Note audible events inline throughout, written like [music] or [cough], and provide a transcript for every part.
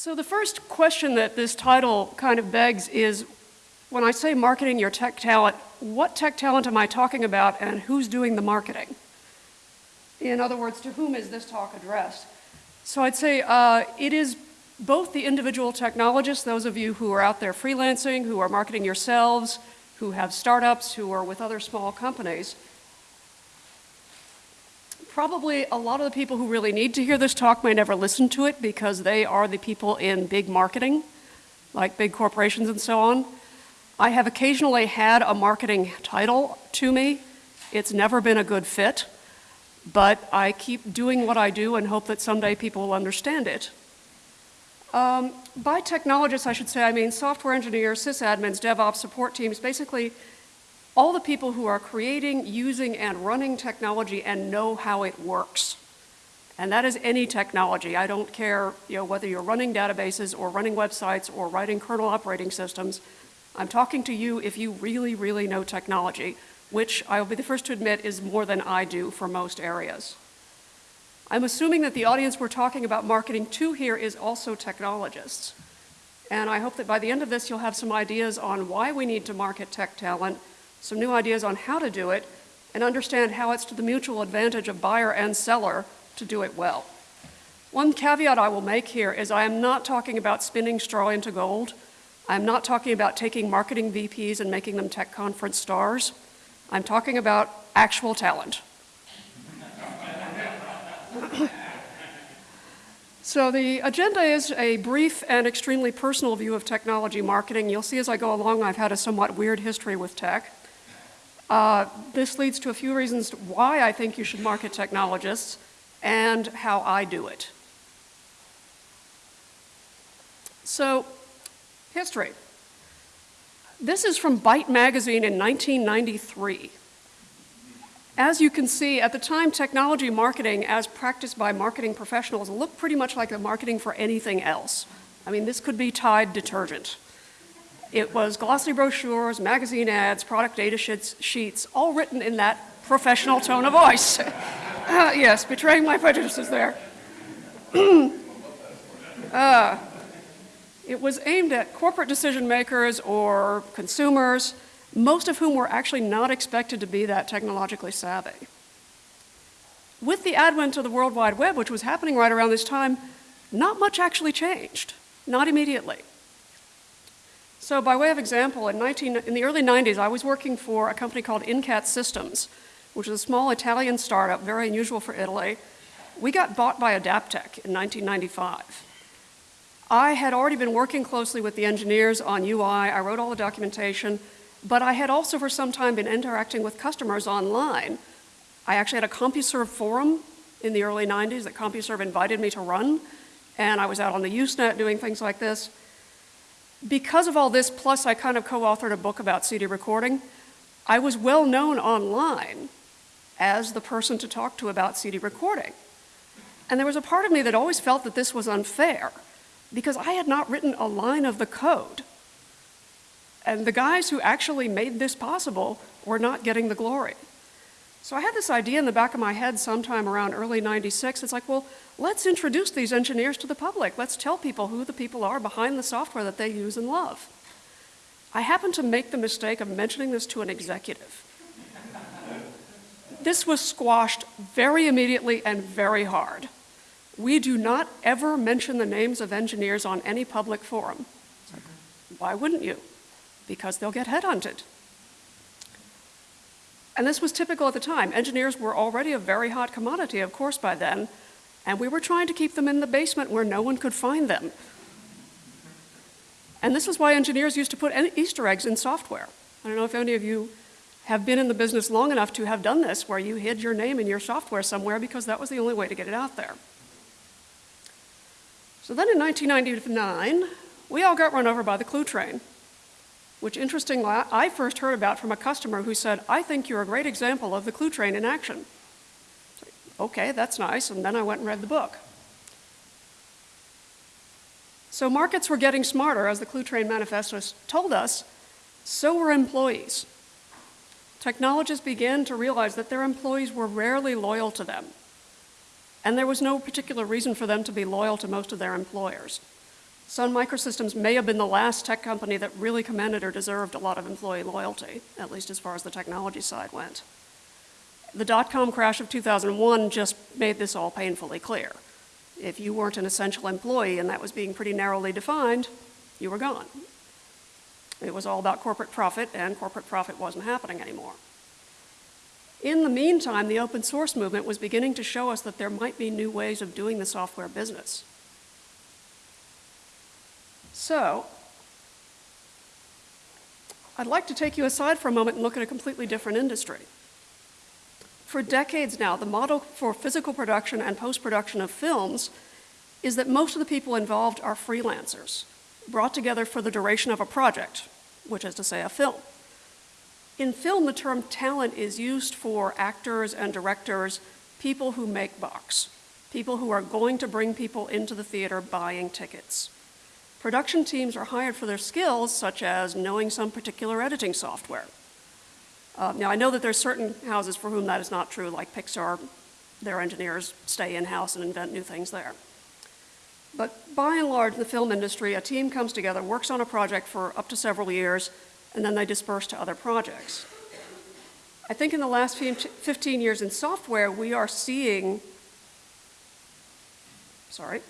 So the first question that this title kind of begs is, when I say marketing your tech talent, what tech talent am I talking about and who's doing the marketing? In other words, to whom is this talk addressed? So I'd say uh, it is both the individual technologists, those of you who are out there freelancing, who are marketing yourselves, who have startups, who are with other small companies. Probably a lot of the people who really need to hear this talk may never listen to it because they are the people in big marketing, like big corporations and so on. I have occasionally had a marketing title to me. It's never been a good fit, but I keep doing what I do and hope that someday people will understand it. Um, by technologists, I should say, I mean software engineers, sysadmins, DevOps, support teams, basically all the people who are creating, using, and running technology and know how it works. And that is any technology. I don't care you know, whether you're running databases or running websites or writing kernel operating systems. I'm talking to you if you really, really know technology, which I will be the first to admit is more than I do for most areas. I'm assuming that the audience we're talking about marketing to here is also technologists. And I hope that by the end of this, you'll have some ideas on why we need to market tech talent, some new ideas on how to do it, and understand how it's to the mutual advantage of buyer and seller to do it well. One caveat I will make here is I am not talking about spinning straw into gold. I'm not talking about taking marketing VPs and making them tech conference stars. I'm talking about actual talent. [coughs] so the agenda is a brief and extremely personal view of technology marketing. You'll see as I go along I've had a somewhat weird history with tech. Uh, this leads to a few reasons why I think you should market technologists and how I do it. So, history. This is from Byte magazine in 1993. As you can see, at the time, technology marketing as practiced by marketing professionals looked pretty much like the marketing for anything else. I mean, this could be Tide detergent. It was glossy brochures, magazine ads, product data sheets, sheets all written in that professional tone of voice. [laughs] uh, yes, betraying my prejudices there. [clears throat] uh, it was aimed at corporate decision makers or consumers most of whom were actually not expected to be that technologically savvy. With the advent of the World Wide Web, which was happening right around this time, not much actually changed, not immediately. So by way of example, in, 19, in the early 90s, I was working for a company called Incat Systems, which is a small Italian startup, very unusual for Italy. We got bought by Adaptec in 1995. I had already been working closely with the engineers on UI. I wrote all the documentation. But I had also for some time been interacting with customers online. I actually had a CompuServe forum in the early 90s that CompuServe invited me to run, and I was out on the Usenet doing things like this. Because of all this, plus I kind of co-authored a book about CD recording, I was well known online as the person to talk to about CD recording. And there was a part of me that always felt that this was unfair because I had not written a line of the code and the guys who actually made this possible were not getting the glory. So I had this idea in the back of my head sometime around early 96. It's like, well, let's introduce these engineers to the public. Let's tell people who the people are behind the software that they use and love. I happened to make the mistake of mentioning this to an executive. this was squashed very immediately and very hard. We do not ever mention the names of engineers on any public forum. Why wouldn't you? because they'll get headhunted. And this was typical at the time. Engineers were already a very hot commodity, of course, by then, and we were trying to keep them in the basement where no one could find them. And this is why engineers used to put Easter eggs in software. I don't know if any of you have been in the business long enough to have done this, where you hid your name in your software somewhere because that was the only way to get it out there. So then in 1999, we all got run over by the clue train which interestingly I first heard about from a customer who said, I think you're a great example of the clue train in action. Okay, that's nice, and then I went and read the book. So markets were getting smarter, as the Clue Train Manifesto told us, so were employees. Technologists began to realize that their employees were rarely loyal to them, and there was no particular reason for them to be loyal to most of their employers. Sun Microsystems may have been the last tech company that really commanded or deserved a lot of employee loyalty, at least as far as the technology side went. The dot-com crash of 2001 just made this all painfully clear. If you weren't an essential employee and that was being pretty narrowly defined, you were gone. It was all about corporate profit, and corporate profit wasn't happening anymore. In the meantime, the open source movement was beginning to show us that there might be new ways of doing the software business. So, I'd like to take you aside for a moment and look at a completely different industry. For decades now, the model for physical production and post-production of films is that most of the people involved are freelancers, brought together for the duration of a project, which is to say a film. In film, the term talent is used for actors and directors, people who make bucks, people who are going to bring people into the theater buying tickets. Production teams are hired for their skills, such as knowing some particular editing software, uh, now, I know that there's certain houses for whom that is not true, like Pixar, their engineers stay in-house and invent new things there. But by and large, in the film industry, a team comes together, works on a project for up to several years, and then they disperse to other projects. I think in the last 15 years in software, we are seeing, sorry,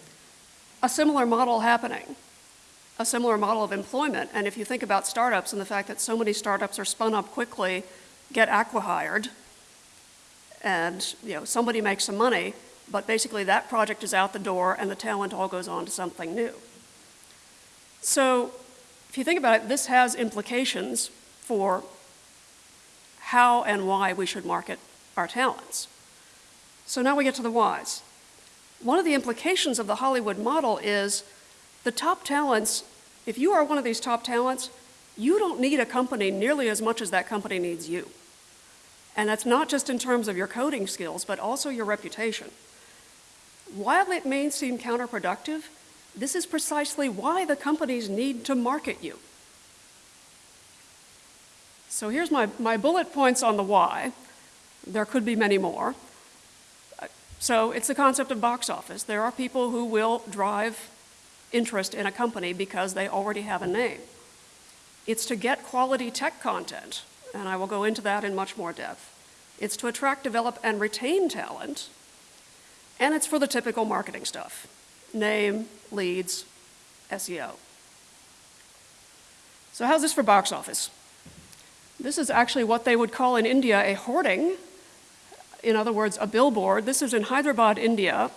a similar model happening a similar model of employment. And if you think about startups and the fact that so many startups are spun up quickly, get acqui-hired, and you know, somebody makes some money, but basically that project is out the door and the talent all goes on to something new. So if you think about it, this has implications for how and why we should market our talents. So now we get to the whys. One of the implications of the Hollywood model is the top talents, if you are one of these top talents, you don't need a company nearly as much as that company needs you. And that's not just in terms of your coding skills, but also your reputation. While it may seem counterproductive, this is precisely why the companies need to market you. So here's my, my bullet points on the why. There could be many more. So it's the concept of box office. There are people who will drive interest in a company because they already have a name. It's to get quality tech content, and I will go into that in much more depth. It's to attract, develop, and retain talent, and it's for the typical marketing stuff, name, leads, SEO. So how's this for box office? This is actually what they would call in India a hoarding, in other words, a billboard. This is in Hyderabad, India,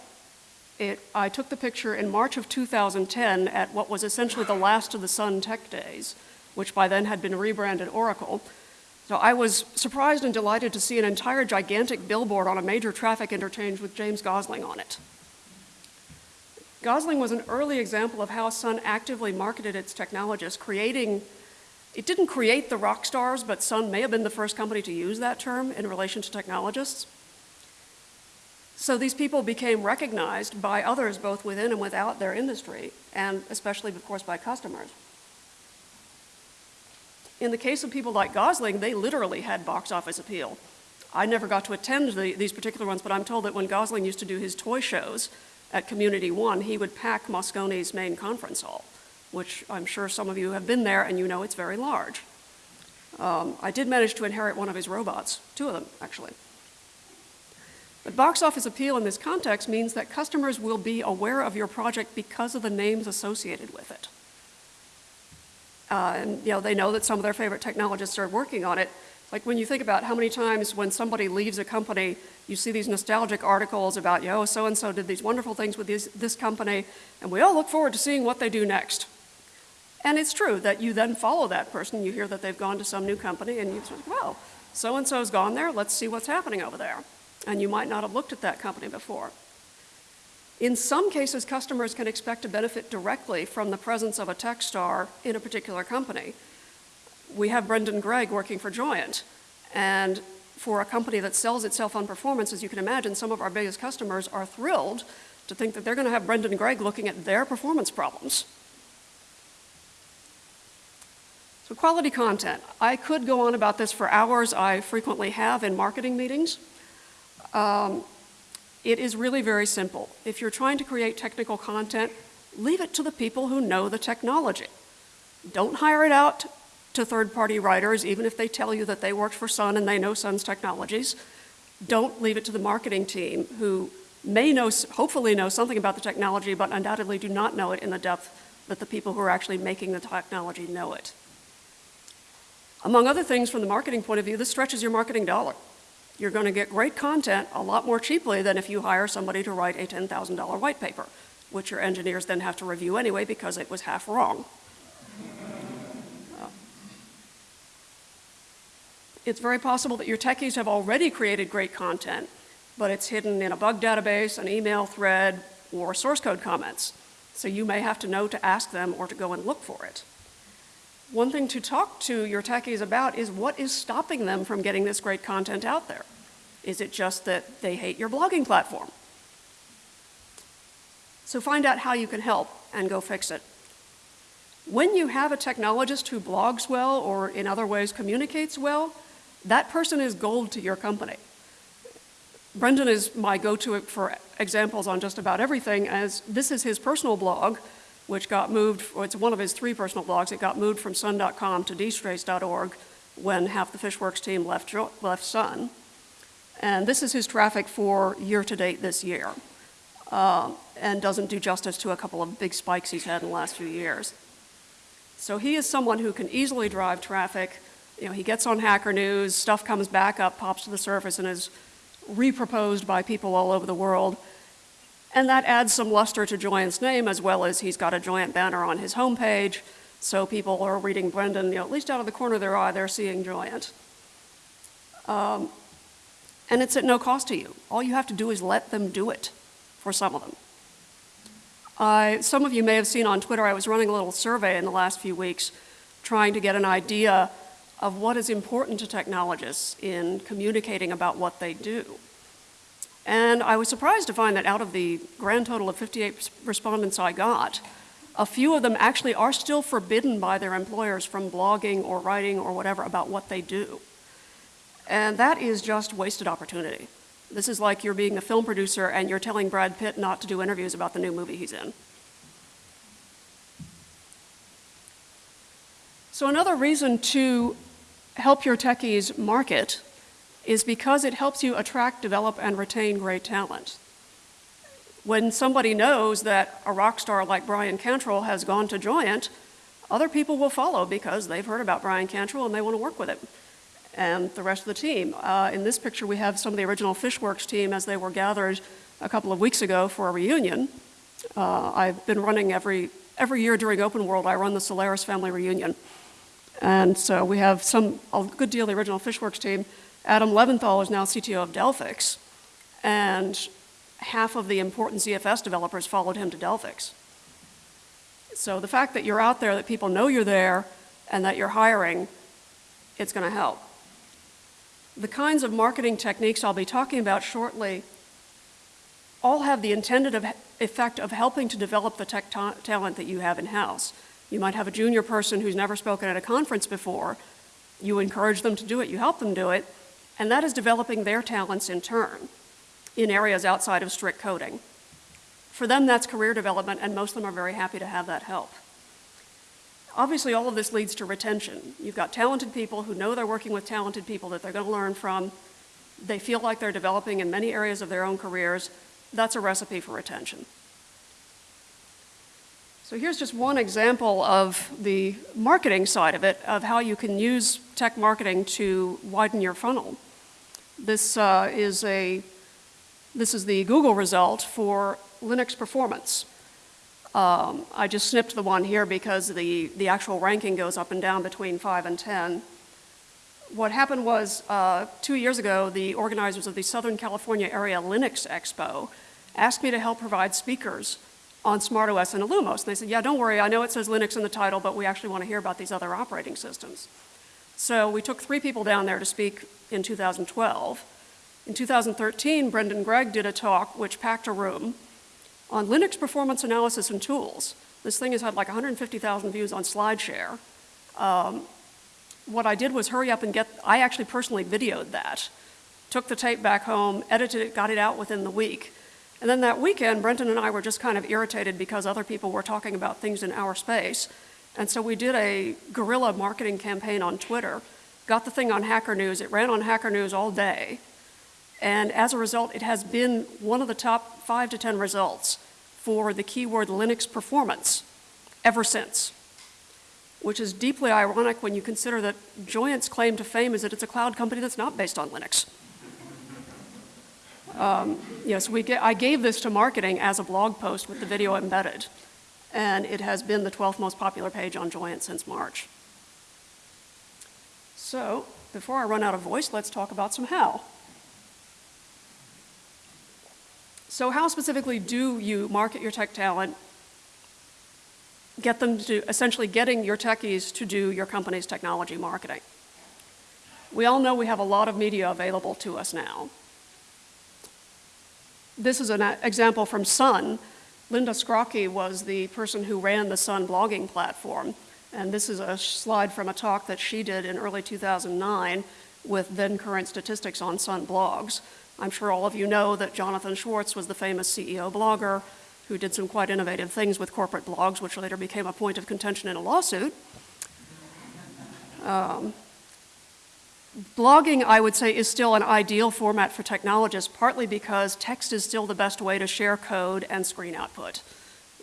it, I took the picture in March of 2010 at what was essentially the last of the Sun Tech Days, which by then had been rebranded Oracle. So I was surprised and delighted to see an entire gigantic billboard on a major traffic interchange with James Gosling on it. Gosling was an early example of how Sun actively marketed its technologists, creating, it didn't create the rock stars, but Sun may have been the first company to use that term in relation to technologists. So these people became recognized by others both within and without their industry, and especially, of course, by customers. In the case of people like Gosling, they literally had box office appeal. I never got to attend the, these particular ones, but I'm told that when Gosling used to do his toy shows at Community One, he would pack Moscone's main conference hall, which I'm sure some of you have been there and you know it's very large. Um, I did manage to inherit one of his robots, two of them, actually. But box office appeal in this context means that customers will be aware of your project because of the names associated with it. Uh, and you know, they know that some of their favorite technologists are working on it. Like when you think about how many times when somebody leaves a company, you see these nostalgic articles about, yo, so-and-so did these wonderful things with these, this company, and we all look forward to seeing what they do next. And it's true that you then follow that person, you hear that they've gone to some new company, and you think, well, so-and-so's gone there, let's see what's happening over there and you might not have looked at that company before. In some cases, customers can expect to benefit directly from the presence of a tech star in a particular company. We have Brendan Gregg working for Joyent, and for a company that sells itself on performance, as you can imagine, some of our biggest customers are thrilled to think that they're going to have Brendan Gregg looking at their performance problems. So quality content. I could go on about this for hours. I frequently have in marketing meetings. Um, it is really very simple. If you're trying to create technical content, leave it to the people who know the technology. Don't hire it out to third-party writers, even if they tell you that they worked for Sun and they know Sun's technologies. Don't leave it to the marketing team who may know, hopefully know something about the technology, but undoubtedly do not know it in the depth that the people who are actually making the technology know it. Among other things, from the marketing point of view, this stretches your marketing dollar. You're going to get great content a lot more cheaply than if you hire somebody to write a $10,000 white paper, which your engineers then have to review anyway because it was half wrong. Uh, it's very possible that your techies have already created great content, but it's hidden in a bug database, an email thread, or source code comments. So you may have to know to ask them or to go and look for it. One thing to talk to your techies about is what is stopping them from getting this great content out there? Is it just that they hate your blogging platform? So find out how you can help and go fix it. When you have a technologist who blogs well or in other ways communicates well, that person is gold to your company. Brendan is my go-to for examples on just about everything as this is his personal blog, which got moved, it's one of his three personal blogs. It got moved from sun.com to dtrace.org when half the Fishworks team left, left Sun. And this is his traffic for year to date this year. Uh, and doesn't do justice to a couple of big spikes he's had in the last few years. So he is someone who can easily drive traffic, you know, he gets on Hacker News, stuff comes back up, pops to the surface, and is reproposed by people all over the world. And that adds some luster to Joyent's name, as well as he's got a Joyent banner on his homepage, so people are reading Brendan, you know, at least out of the corner of their eye, they're seeing Joyent. Um, and it's at no cost to you. All you have to do is let them do it for some of them. Uh, some of you may have seen on Twitter, I was running a little survey in the last few weeks trying to get an idea of what is important to technologists in communicating about what they do. And I was surprised to find that out of the grand total of 58 respondents I got, a few of them actually are still forbidden by their employers from blogging or writing or whatever about what they do. And that is just wasted opportunity. This is like you're being a film producer and you're telling Brad Pitt not to do interviews about the new movie he's in. So another reason to help your techies market is because it helps you attract, develop, and retain great talent. When somebody knows that a rock star like Bryan Cantrill has gone to Joyent, other people will follow because they've heard about Bryan Cantrill and they want to work with him and the rest of the team. Uh, in this picture, we have some of the original Fishworks team as they were gathered a couple of weeks ago for a reunion. Uh, I've been running every, every year during Open World, I run the Solaris family reunion. And so we have some, a good deal of the original Fishworks team. Adam Leventhal is now CTO of Delphix, and half of the important ZFS developers followed him to Delphix. So the fact that you're out there, that people know you're there, and that you're hiring, it's going to help. The kinds of marketing techniques I'll be talking about shortly all have the intended effect of helping to develop the tech ta talent that you have in-house. You might have a junior person who's never spoken at a conference before. You encourage them to do it, you help them do it, and that is developing their talents in turn in areas outside of strict coding. For them, that's career development, and most of them are very happy to have that help. Obviously, all of this leads to retention. You've got talented people who know they're working with talented people that they're going to learn from. They feel like they're developing in many areas of their own careers. That's a recipe for retention. So here's just one example of the marketing side of it, of how you can use tech marketing to widen your funnel. This uh, is a, this is the Google result for Linux performance. Um, I just snipped the one here because the, the actual ranking goes up and down between 5 and 10. What happened was uh, two years ago, the organizers of the Southern California Area Linux Expo asked me to help provide speakers on SmartOS and Illumos. And they said, yeah, don't worry, I know it says Linux in the title, but we actually want to hear about these other operating systems. So we took three people down there to speak in 2012. In 2013, Brendan Gregg did a talk which packed a room on Linux performance analysis and tools. This thing has had like 150,000 views on SlideShare. Um, what I did was hurry up and get, I actually personally videoed that, took the tape back home, edited it, got it out within the week, And then that weekend, Brendan and I were just kind of irritated because other people were talking about things in our space. And so we did a guerrilla marketing campaign on Twitter, got the thing on Hacker News. It ran on Hacker News all day. And as a result, it has been one of the top five to 10 results for the keyword Linux performance ever since, which is deeply ironic when you consider that Joyent's claim to fame is that it's a cloud company that's not based on Linux. Um, yes, we get, I gave this to marketing as a blog post with the video embedded, and it has been the 12th most popular page on Joyent since March. So, before I run out of voice, let's talk about some how. So how specifically do you market your tech talent, get them to, essentially getting your techies to do your company's technology marketing? We all know we have a lot of media available to us now. This is an example from Sun. Linda Skrocki was the person who ran the Sun blogging platform. And this is a slide from a talk that she did in early 2009 with then current statistics on Sun blogs. I'm sure all of you know that Jonathan Schwartz was the famous CEO blogger who did some quite innovative things with corporate blogs, which later became a point of contention in a lawsuit. Um, blogging, I would say, is still an ideal format for technologists, partly because text is still the best way to share code and screen output.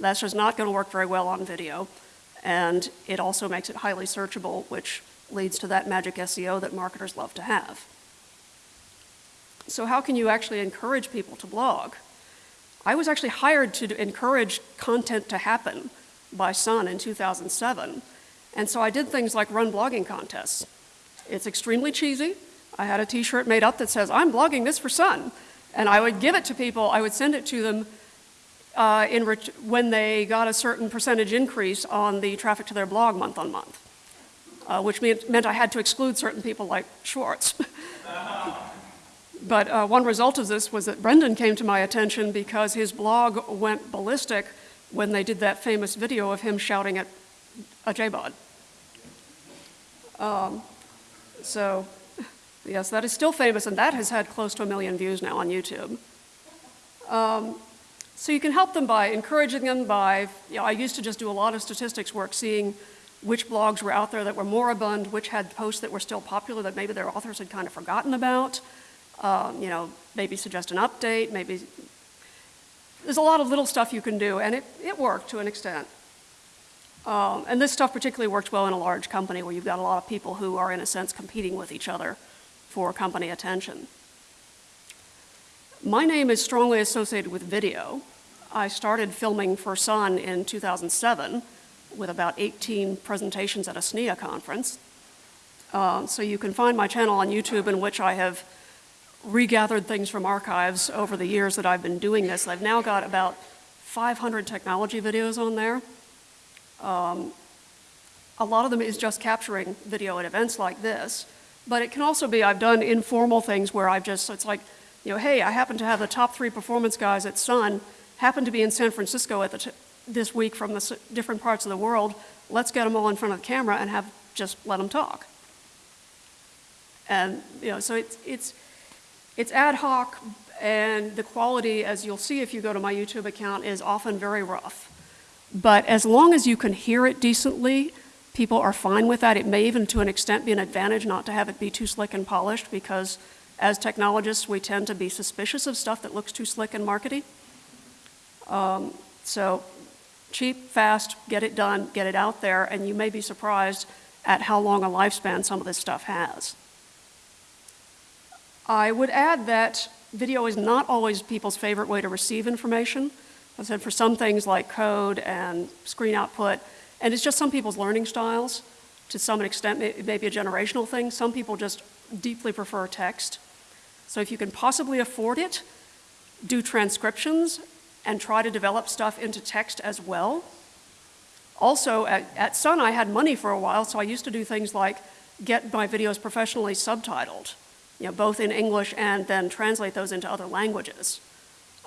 That's just not going to work very well on video, and it also makes it highly searchable, which leads to that magic SEO that marketers love to have. So how can you actually encourage people to blog? I was actually hired to encourage content to happen by Sun in 2007. And so I did things like run blogging contests. It's extremely cheesy. I had a t-shirt made up that says, I'm blogging this for Sun. And I would give it to people, I would send it to them uh, in when they got a certain percentage increase on the traffic to their blog month on month, uh, which meant, meant I had to exclude certain people like Schwartz. [laughs] But uh, one result of this was that Brendan came to my attention because his blog went ballistic when they did that famous video of him shouting at a JBOD. Um, so, [laughs] yes, that is still famous, and that has had close to a million views now on YouTube. Um, so you can help them by encouraging them by, you know, I used to just do a lot of statistics work, seeing which blogs were out there that were moribund, which had posts that were still popular that maybe their authors had kind of forgotten about um, you know, maybe suggest an update, maybe, there's a lot of little stuff you can do, and it, it worked to an extent. Um, and this stuff particularly worked well in a large company where you've got a lot of people who are, in a sense, competing with each other for company attention. My name is strongly associated with video. I started filming for Sun in 2007 with about 18 presentations at a SNIA conference. Um, so you can find my channel on YouTube in which I have regathered things from archives over the years that I've been doing this. I've now got about 500 technology videos on there. Um, a lot of them is just capturing video at events like this, but it can also be I've done informal things where I've just, so it's like, you know, hey, I happen to have the top three performance guys at Sun happen to be in San Francisco at the this week from the different parts of the world. Let's get them all in front of the camera and have just let them talk. And, you know, so it's, it's, it's ad hoc, and the quality, as you'll see if you go to my YouTube account, is often very rough. But as long as you can hear it decently, people are fine with that. It may even, to an extent, be an advantage not to have it be too slick and polished because as technologists, we tend to be suspicious of stuff that looks too slick and markety. Um, so cheap, fast, get it done, get it out there, and you may be surprised at how long a lifespan some of this stuff has. I would add that video is not always people's favorite way to receive information. I said for some things like code and screen output, and it's just some people's learning styles. To some extent, it may be a generational thing. Some people just deeply prefer text. So if you can possibly afford it, do transcriptions and try to develop stuff into text as well. Also, at, at Sun, I had money for a while, so I used to do things like get my videos professionally subtitled you know, both in English and then translate those into other languages.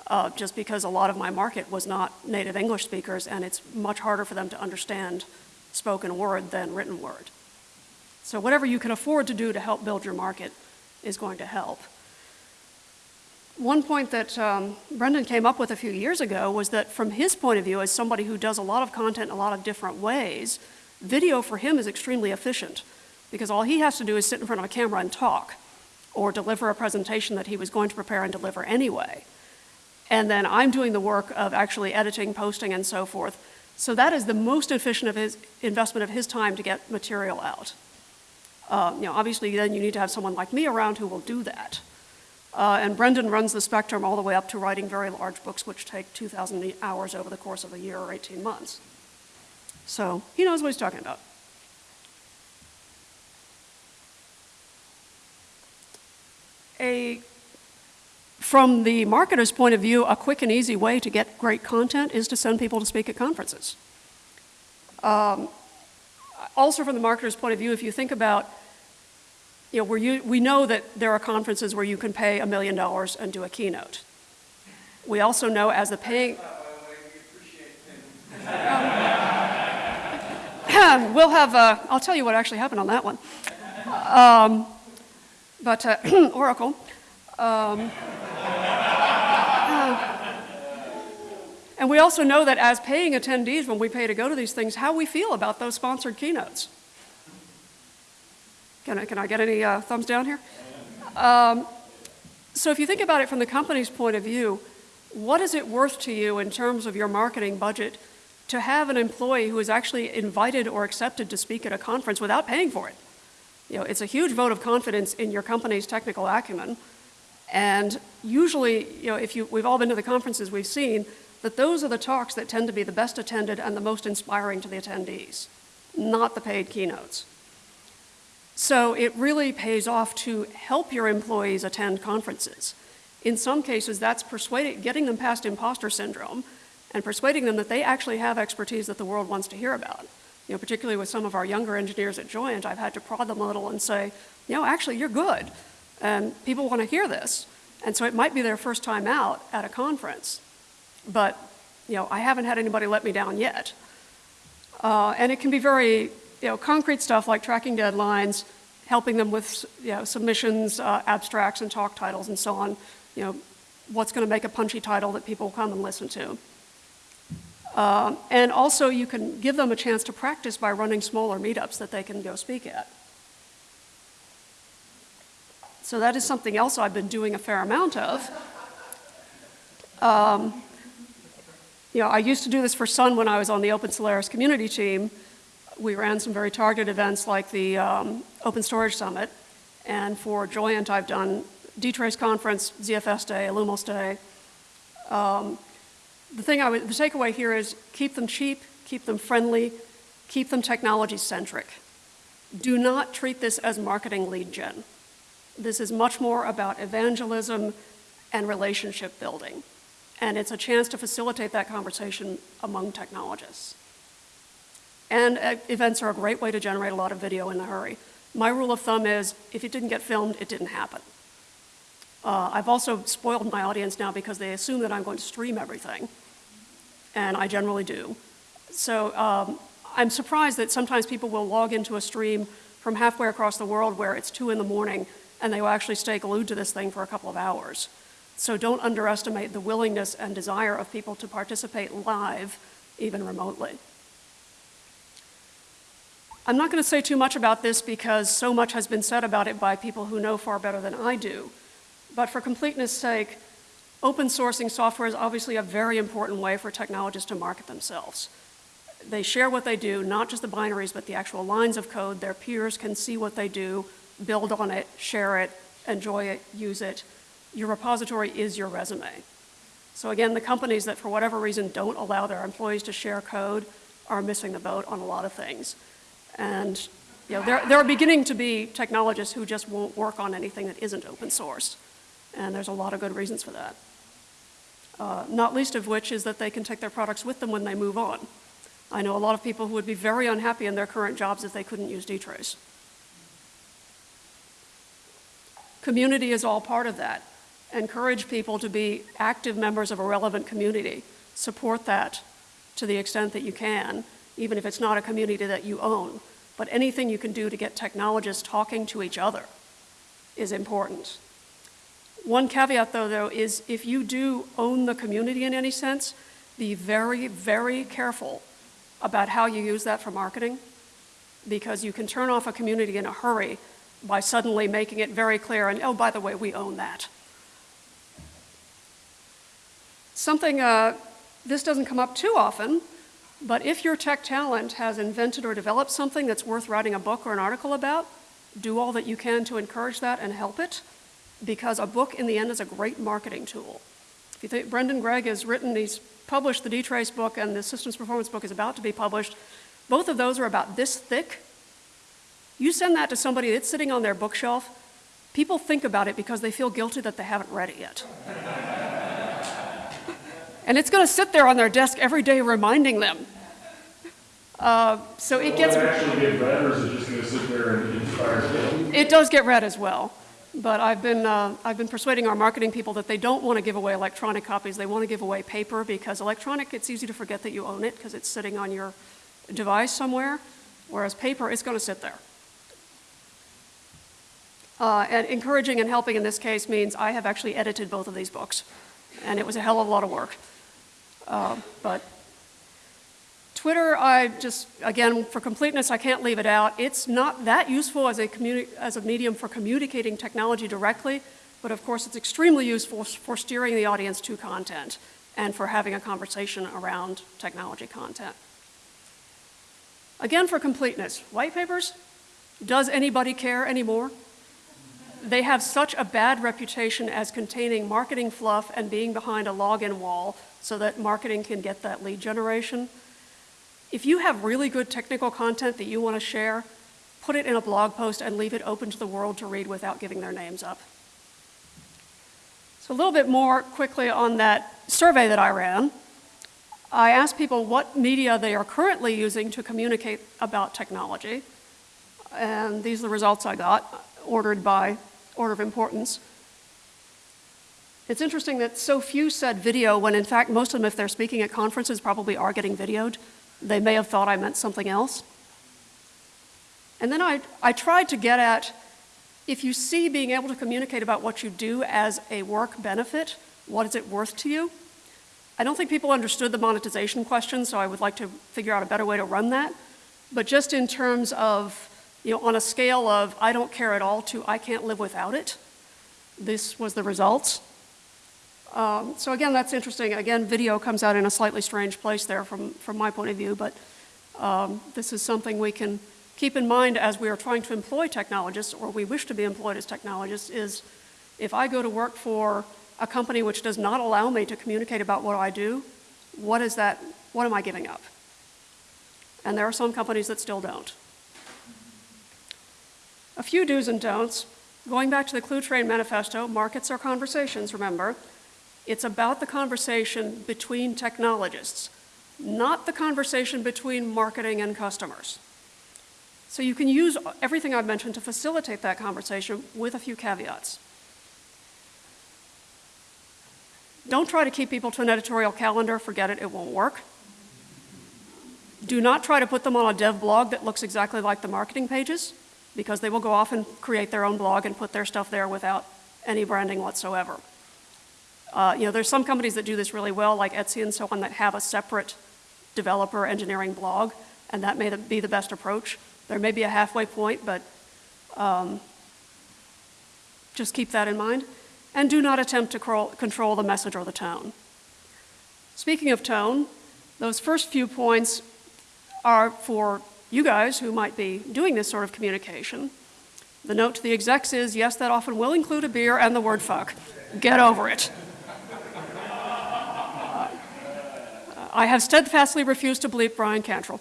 Uh, just because a lot of my market was not native English speakers and it's much harder for them to understand spoken word than written word. So whatever you can afford to do to help build your market is going to help. One point that um, Brendan came up with a few years ago was that from his point of view, as somebody who does a lot of content in a lot of different ways, video for him is extremely efficient because all he has to do is sit in front of a camera and talk or deliver a presentation that he was going to prepare and deliver anyway. And then I'm doing the work of actually editing, posting, and so forth. So that is the most efficient of his investment of his time to get material out. Uh, you know, obviously, then you need to have someone like me around who will do that. Uh, and Brendan runs the spectrum all the way up to writing very large books, which take 2,000 hours over the course of a year or 18 months. So he knows what he's talking about. A, from the marketer's point of view, a quick and easy way to get great content is to send people to speak at conferences. Um, also from the marketer's point of view, if you think about, you know, where you, we know that there are conferences where you can pay a million dollars and do a keynote. We also know as the paying... Um, we'll have, uh, I'll tell you what actually happened on that one. Um, but uh, [clears throat] Oracle. Um, uh, and we also know that as paying attendees, when we pay to go to these things, how we feel about those sponsored keynotes. Can I, can I get any uh, thumbs down here? Um, so if you think about it from the company's point of view, what is it worth to you in terms of your marketing budget to have an employee who is actually invited or accepted to speak at a conference without paying for it? You know, it's a huge vote of confidence in your company's technical acumen. And usually, you know, if you, we've all been to the conferences, we've seen that those are the talks that tend to be the best attended and the most inspiring to the attendees, not the paid keynotes. So it really pays off to help your employees attend conferences. In some cases, that's persuading, getting them past imposter syndrome and persuading them that they actually have expertise that the world wants to hear about. You know, particularly with some of our younger engineers at Joyent, I've had to prod them a little and say, you know, actually, you're good, and people want to hear this. And so it might be their first time out at a conference, but you know, I haven't had anybody let me down yet. Uh, and it can be very you know, concrete stuff like tracking deadlines, helping them with you know, submissions, uh, abstracts, and talk titles, and so on. You know, what's going to make a punchy title that people come and listen to. Um, and also, you can give them a chance to practice by running smaller meetups that they can go speak at. So that is something else I've been doing a fair amount of. Um, you know, I used to do this for Sun when I was on the Open Solaris community team, we ran some very targeted events like the um, Open Storage Summit. And for Joyent, I've done dtrace conference, ZFS Day, Illumos Day. Um, the thing I would, the takeaway here is keep them cheap, keep them friendly, keep them technology centric. Do not treat this as marketing lead gen. This is much more about evangelism and relationship building. And it's a chance to facilitate that conversation among technologists. And uh, events are a great way to generate a lot of video in a hurry. My rule of thumb is if it didn't get filmed, it didn't happen. Uh, I've also spoiled my audience now because they assume that I'm going to stream everything, and I generally do. So um, I'm surprised that sometimes people will log into a stream from halfway across the world where it's two in the morning and they will actually stay glued to this thing for a couple of hours. So don't underestimate the willingness and desire of people to participate live, even remotely. I'm not going to say too much about this because so much has been said about it by people who know far better than I do. But for completeness sake, open sourcing software is obviously a very important way for technologists to market themselves. They share what they do, not just the binaries, but the actual lines of code. Their peers can see what they do, build on it, share it, enjoy it, use it. Your repository is your resume. So again, the companies that for whatever reason don't allow their employees to share code are missing the boat on a lot of things. And you know, there, there are beginning to be technologists who just won't work on anything that isn't open source. And there's a lot of good reasons for that. Uh, not least of which is that they can take their products with them when they move on. I know a lot of people who would be very unhappy in their current jobs if they couldn't use dtrace. Community is all part of that. Encourage people to be active members of a relevant community. Support that to the extent that you can, even if it's not a community that you own. But anything you can do to get technologists talking to each other is important. One caveat, though, though, is if you do own the community in any sense, be very, very careful about how you use that for marketing, because you can turn off a community in a hurry by suddenly making it very clear, and oh, by the way, we own that. Something, uh, this doesn't come up too often, but if your tech talent has invented or developed something that's worth writing a book or an article about, do all that you can to encourage that and help it, because a book in the end is a great marketing tool. If you think Brendan Gregg has written, he's published the D-Trace book and the systems performance book is about to be published. Both of those are about this thick. You send that to somebody that's sitting on their bookshelf, people think about it because they feel guilty that they haven't read it yet. [laughs] and it's going to sit there on their desk every day reminding them. Uh, so it Will gets. it actually get read, or is it just gonna sit there and? It does get read as well. But I've been, uh, I've been persuading our marketing people that they don't want to give away electronic copies. They want to give away paper because electronic, it's easy to forget that you own it because it's sitting on your device somewhere, whereas paper, it's going to sit there. Uh, and encouraging and helping in this case means I have actually edited both of these books, and it was a hell of a lot of work. Uh, but Twitter, I just, again, for completeness, I can't leave it out. It's not that useful as a, as a medium for communicating technology directly, but of course it's extremely useful for steering the audience to content and for having a conversation around technology content. Again, for completeness, white papers, does anybody care anymore? They have such a bad reputation as containing marketing fluff and being behind a login wall so that marketing can get that lead generation. If you have really good technical content that you want to share, put it in a blog post and leave it open to the world to read without giving their names up. So a little bit more quickly on that survey that I ran. I asked people what media they are currently using to communicate about technology. And these are the results I got, ordered by order of importance. It's interesting that so few said video when in fact most of them, if they're speaking at conferences, probably are getting videoed. They may have thought I meant something else. And then I, I tried to get at if you see being able to communicate about what you do as a work benefit, what is it worth to you? I don't think people understood the monetization question, so I would like to figure out a better way to run that. But just in terms of, you know, on a scale of I don't care at all to I can't live without it, this was the results. Um, so again, that's interesting. Again, video comes out in a slightly strange place there from, from my point of view, but um, this is something we can keep in mind as we are trying to employ technologists, or we wish to be employed as technologists, is if I go to work for a company which does not allow me to communicate about what I do, what is that, what am I giving up? And there are some companies that still don't. A few do's and don'ts. Going back to the Cluetrain Manifesto, markets are conversations, remember. It's about the conversation between technologists, not the conversation between marketing and customers. So you can use everything I've mentioned to facilitate that conversation with a few caveats. Don't try to keep people to an editorial calendar, forget it, it won't work. Do not try to put them on a dev blog that looks exactly like the marketing pages, because they will go off and create their own blog and put their stuff there without any branding whatsoever. Uh, you know, there's some companies that do this really well, like Etsy and so on, that have a separate developer engineering blog, and that may be the best approach. There may be a halfway point, but um, just keep that in mind. And do not attempt to control the message or the tone. Speaking of tone, those first few points are for you guys who might be doing this sort of communication. The note to the execs is yes, that often will include a beer and the word fuck. Get over it. I have steadfastly refused to bleep Bryan Cantrill.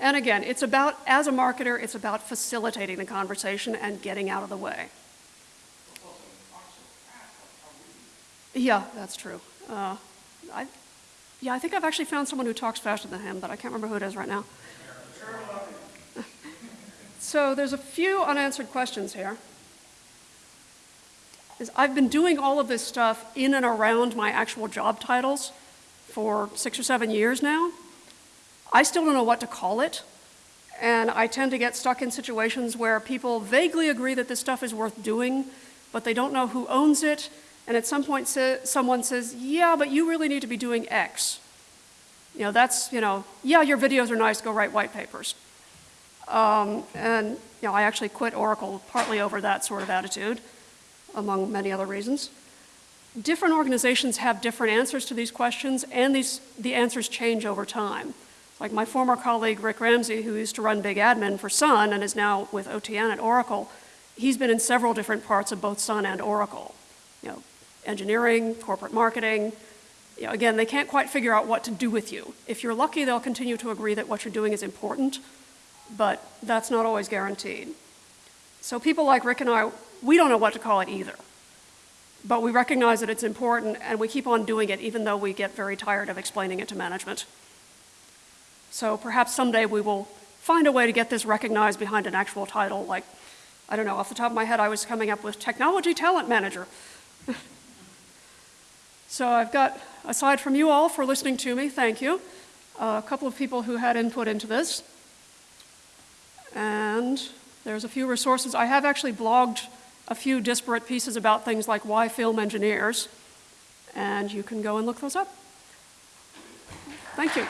And again, it's about, as a marketer, it's about facilitating the conversation and getting out of the way. Yeah, that's true. Uh, I, yeah, I think I've actually found someone who talks faster than him, but I can't remember who it is right now. [laughs] so there's a few unanswered questions here. Is I've been doing all of this stuff in and around my actual job titles for six or seven years now. I still don't know what to call it, and I tend to get stuck in situations where people vaguely agree that this stuff is worth doing, but they don't know who owns it, and at some point someone says, yeah, but you really need to be doing X. You know, that's, you know, yeah, your videos are nice, go write white papers. Um, and, you know, I actually quit Oracle partly over that sort of attitude, among many other reasons. Different organizations have different answers to these questions, and these, the answers change over time. Like my former colleague Rick Ramsey, who used to run Big Admin for Sun and is now with OTN at Oracle, he's been in several different parts of both Sun and Oracle. You know, engineering, corporate marketing. You know, again, they can't quite figure out what to do with you. If you're lucky, they'll continue to agree that what you're doing is important, but that's not always guaranteed. So people like Rick and I, we don't know what to call it either. But we recognize that it's important and we keep on doing it even though we get very tired of explaining it to management. So perhaps someday we will find a way to get this recognized behind an actual title like, I don't know, off the top of my head, I was coming up with Technology Talent Manager. [laughs] so I've got, aside from you all for listening to me, thank you, a couple of people who had input into this. And there's a few resources. I have actually blogged a few disparate pieces about things like why film engineers, and you can go and look those up. Thank you.